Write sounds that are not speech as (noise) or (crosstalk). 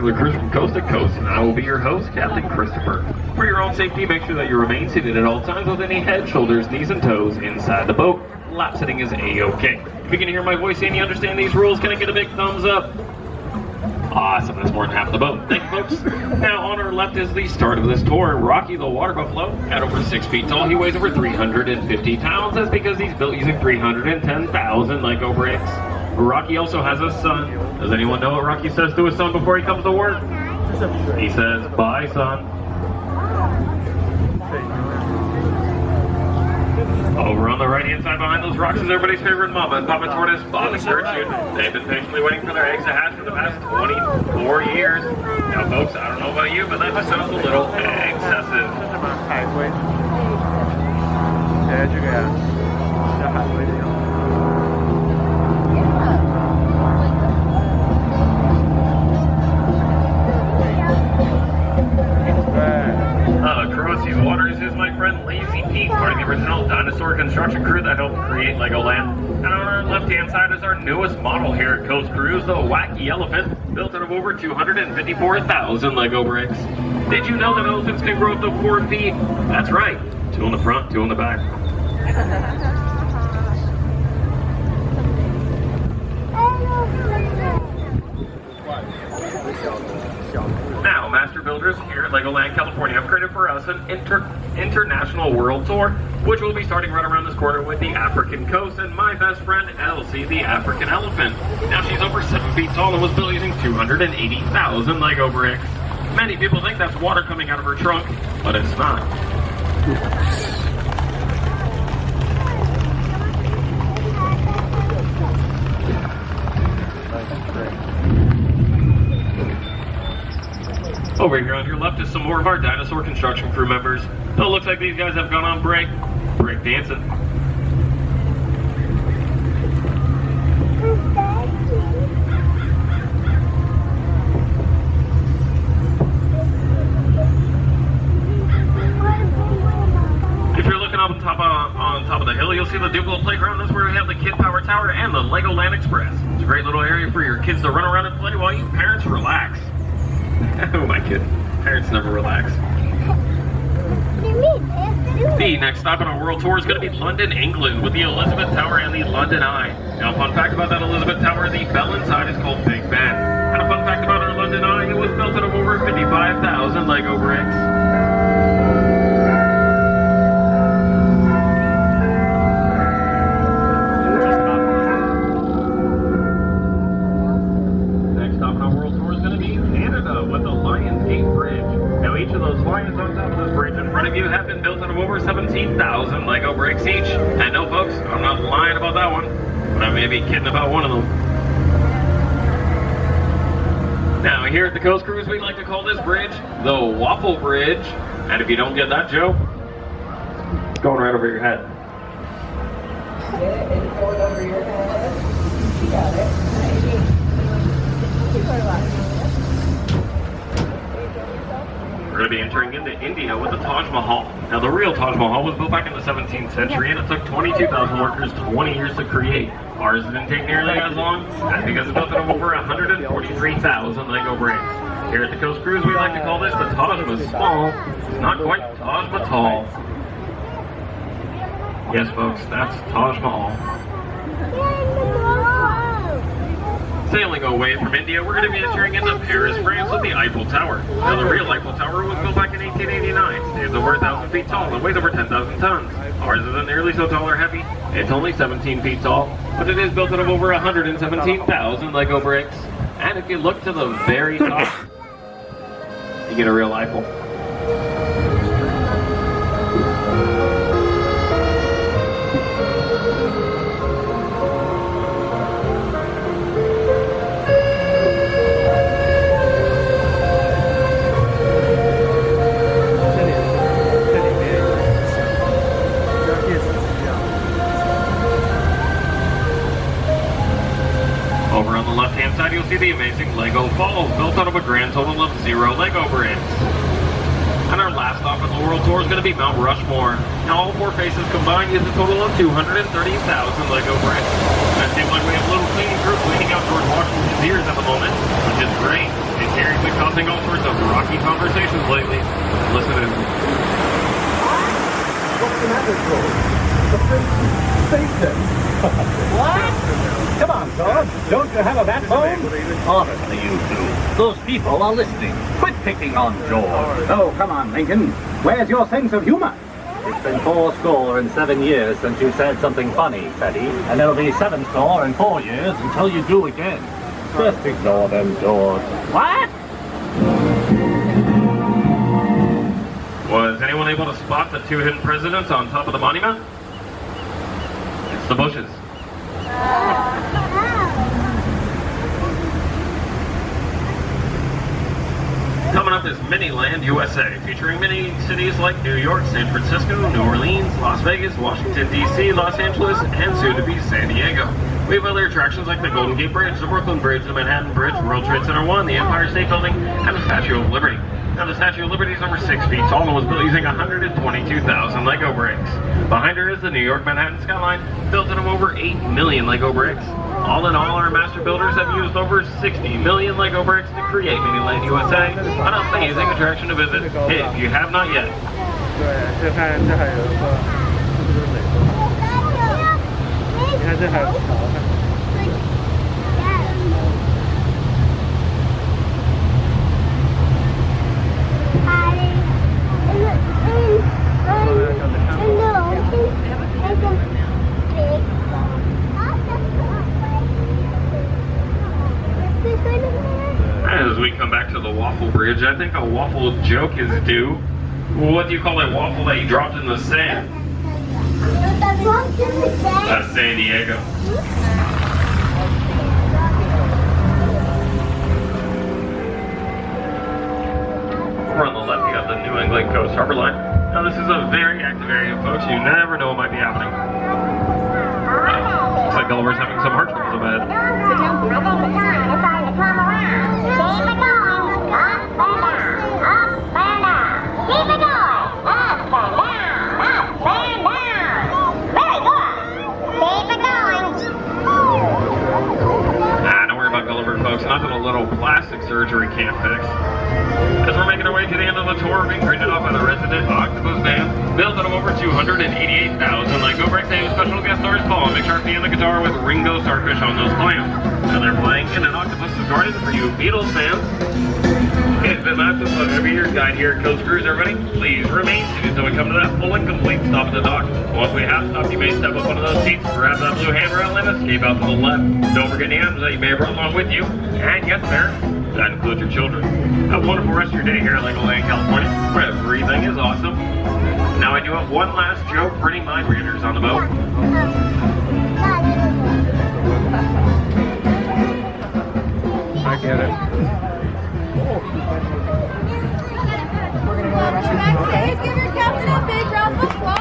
popular cruise from coast to coast, and I will be your host, Captain Christopher. For your own safety, make sure that you remain seated at all times with any head, shoulders, knees, and toes inside the boat. Lap sitting is A-OK. If you can hear my voice and you understand these rules, can I get a big thumbs up? Awesome, that's more than half the boat. Thank you, folks. Now, on our left is the start of this tour. Rocky the Water Buffalo, at over six feet tall, he weighs over 350 pounds. That's because he's built using 310,000 Lego bricks. Rocky also has a son. Does anyone know what Rocky says to his son before he comes to work? He says, bye, son. Oh, Over on the right-hand side behind those rocks is everybody's favorite mama and Papa Tortoise, Bob and Gertrude. They've been patiently waiting for their eggs to hatch for the past 24 years. Now, folks, I don't know about you, but that just sounds a little excessive. 海 Legoland. And on our left-hand side is our newest model here at Coast Cruise, the Wacky Elephant, built out of over 254,000 Lego bricks. Did you know that elephants can grow up to four feet? That's right, two in the front, two in the back. (laughs) Now, Master Builders here at Legoland California have created for us an inter international world tour, which will be starting right around this corner with the African coast and my best friend Elsie, the African elephant. Now, she's over seven feet tall and was built using 280,000 Lego bricks. Many people think that's water coming out of her trunk, but it's not. Oh, Over here on your left is some more of our dinosaur construction crew members. So it looks like these guys have gone on break. Break dancing. If you're looking up on top of top of the hill, you'll see the Duplo playground. That's where we have the Kid Power Tower and the Legoland Express. It's a great little area for your kids to run around and play while you parents relax. (laughs) oh my kid, parents never relax. The next stop on our world tour is going to be London, England, with the Elizabeth Tower and the London Eye. Now, fun fact about that Elizabeth Tower, the bell inside is called Big Ben. And a fun fact about our London Eye, it was built out of over 55,000 Lego bricks. One, but I may be kidding about one of them. Now, here at the Coast Cruise, we like to call this bridge the Waffle Bridge. And if you don't get that joke, it's going right over your head. Get it? It's going over your head. You got it. We're going to be entering into India with the Taj Mahal. Now, the real Taj Mahal was built back in the 17th century, and it took 22,000 workers 20 years to create. Ours didn't take nearly as long. That's because it's built out of over 143,000 Lego bricks. Here at the Coast Cruise, we like to call this the Taj Mahal. It's not quite Taj Mahal. Yes, folks, that's Taj Mahal. Sailing away from India, we're going to be entering into Paris, France with the Eiffel Tower. Now, the real Eiffel Tower was built back in 1889. It's over 1,000 feet tall and weighs over 10,000 tons. Ours isn't nearly so tall or heavy. It's only 17 feet tall, but it is built out of over 117,000 Lego bricks. And if you look to the very top, you get a real Eiffel. See the amazing Lego Falls, built out of a grand total of zero Lego bricks. And our last stop on the world tour is going to be Mount Rushmore. Now, all four faces combined is a total of 230,000 Lego bricks. It seems like we have a little cleaning crew cleaning out George Washington's ears at the moment, which is great. It Karen's been causing all sorts of rocky conversations lately. Listen in. What's the matter, George? The prince Satan. what? Come on, George. Don't you have a backbone? Honestly, you two. Those people are listening. Quit picking on George. Oh, come on, Lincoln. Where's your sense of humor? It's been four score and seven years since you said something funny, Teddy. And it'll be seven score and four years until you do again. Just ignore them, George. What? Was anyone able to spot the two hidden presidents on top of the monument? The Bushes. Coming up is Miniland USA, featuring mini cities like New York, San Francisco, New Orleans, Las Vegas, Washington, D.C., Los Angeles, and soon to be San Diego. We have other attractions like the Golden Gate Bridge, the Brooklyn Bridge, the Manhattan Bridge, World Trade Center 1, the Empire State Building, and the Statue of Liberty. Now, the Statue of Liberty is over 6 feet tall and was built using 122,000 Lego bricks. Behind her is the New York Manhattan skyline, built out of over 8 million Lego bricks. All in all, our master builders have used over 60 million Lego bricks to create Miniland USA, an amazing attraction to visit if you have not yet. As we come back to the waffle bridge, I think a waffle joke is due. What do you call a waffle that you dropped in the sand? That's San Diego. Over on the left, you got the New England Coast Harbor Line. Now, this is a very active area, folks. You never know what might be happening. Looks like Gulliver's having some heart troubles about it. Stars Paul and the guitar with Ringo Starfish on those clams. And they're playing in an Octopus's Garden for you Beatles fans. It's been nice to every year guide here at Coast Cruise, everybody. Please remain seated until we come to that full and complete stop at the dock. Once we have stopped, you may step up one of those seats, grab that blue handrail, and escape out to the left. Don't forget any items that you may have brought along with you. And yes, sir, that includes your children. Have a wonderful rest of your day here at Legoland, California, where everything is awesome. Now I do have one last joke for any mind readers on the boat. back at it. We're going to go. Give your captain a big round of applause.